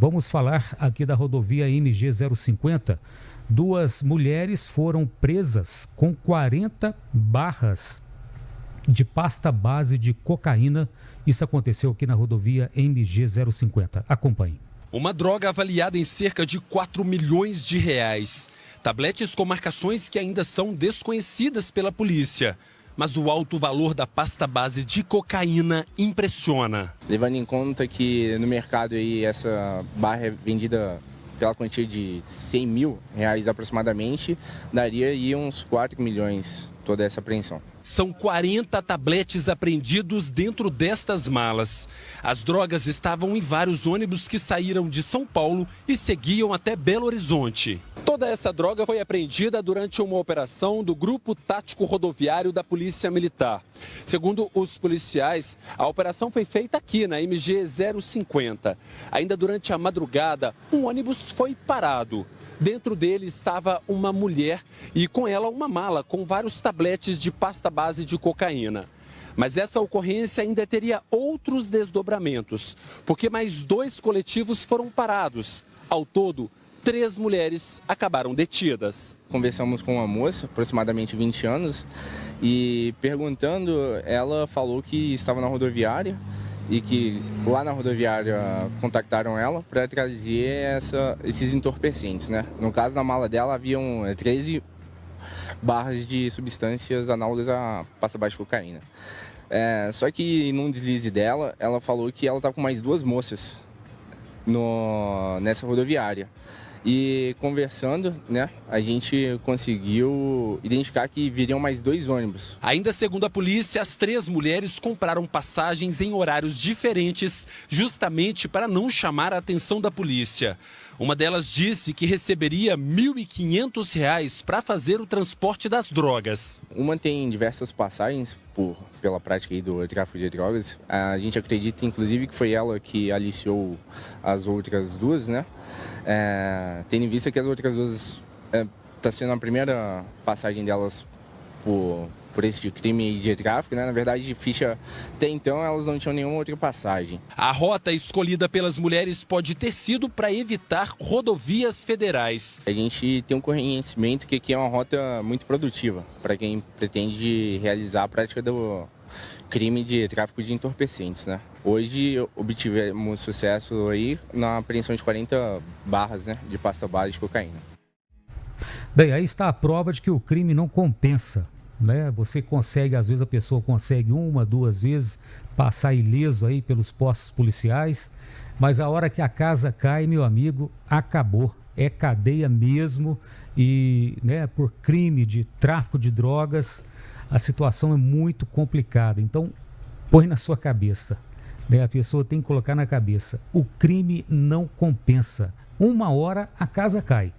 Vamos falar aqui da rodovia MG 050. Duas mulheres foram presas com 40 barras de pasta base de cocaína. Isso aconteceu aqui na rodovia MG 050. Acompanhe. Uma droga avaliada em cerca de 4 milhões de reais. Tabletes com marcações que ainda são desconhecidas pela polícia mas o alto valor da pasta base de cocaína impressiona. Levando em conta que no mercado aí essa barra é vendida pela quantia de 100 mil reais aproximadamente, daria aí uns 4 milhões toda essa apreensão. São 40 tabletes apreendidos dentro destas malas. As drogas estavam em vários ônibus que saíram de São Paulo e seguiam até Belo Horizonte. Toda essa droga foi apreendida durante uma operação do Grupo Tático Rodoviário da Polícia Militar. Segundo os policiais, a operação foi feita aqui na MG 050. Ainda durante a madrugada, um ônibus foi parado. Dentro dele estava uma mulher e com ela uma mala com vários tabletes de pasta base de cocaína. Mas essa ocorrência ainda teria outros desdobramentos, porque mais dois coletivos foram parados. Ao todo, três mulheres acabaram detidas. Conversamos com uma moça, aproximadamente 20 anos, e perguntando, ela falou que estava na rodoviária e que lá na rodoviária contactaram ela para trazer essa, esses entorpecentes, né? No caso da mala dela haviam 13 é, barras de substâncias análogas a de cocaína. É, só que num deslize dela, ela falou que ela estava com mais duas moças no, nessa rodoviária. E conversando, né, a gente conseguiu identificar que viriam mais dois ônibus. Ainda segundo a polícia, as três mulheres compraram passagens em horários diferentes, justamente para não chamar a atenção da polícia. Uma delas disse que receberia R$ 1.500 para fazer o transporte das drogas. Uma tem diversas passagens por, pela prática do tráfico de drogas. A gente acredita, inclusive, que foi ela que aliciou as outras duas, né? É, tendo em vista que as outras duas está é, sendo a primeira passagem delas por, por esse crime de tráfico, né? Na verdade, de ficha até então elas não tinham nenhuma outra passagem. A rota escolhida pelas mulheres pode ter sido para evitar rodovias federais. A gente tem um conhecimento que aqui é uma rota muito produtiva para quem pretende realizar a prática do crime de tráfico de entorpecentes, né? Hoje obtivemos sucesso aí na apreensão de 40 barras né, de pasta base de cocaína. Bem, aí está a prova de que o crime não compensa. Né? Você consegue, às vezes a pessoa consegue uma, duas vezes passar ileso aí pelos postos policiais, mas a hora que a casa cai, meu amigo, acabou. É cadeia mesmo e né, por crime de tráfico de drogas, a situação é muito complicada. Então, põe na sua cabeça. Né? A pessoa tem que colocar na cabeça: o crime não compensa. Uma hora a casa cai.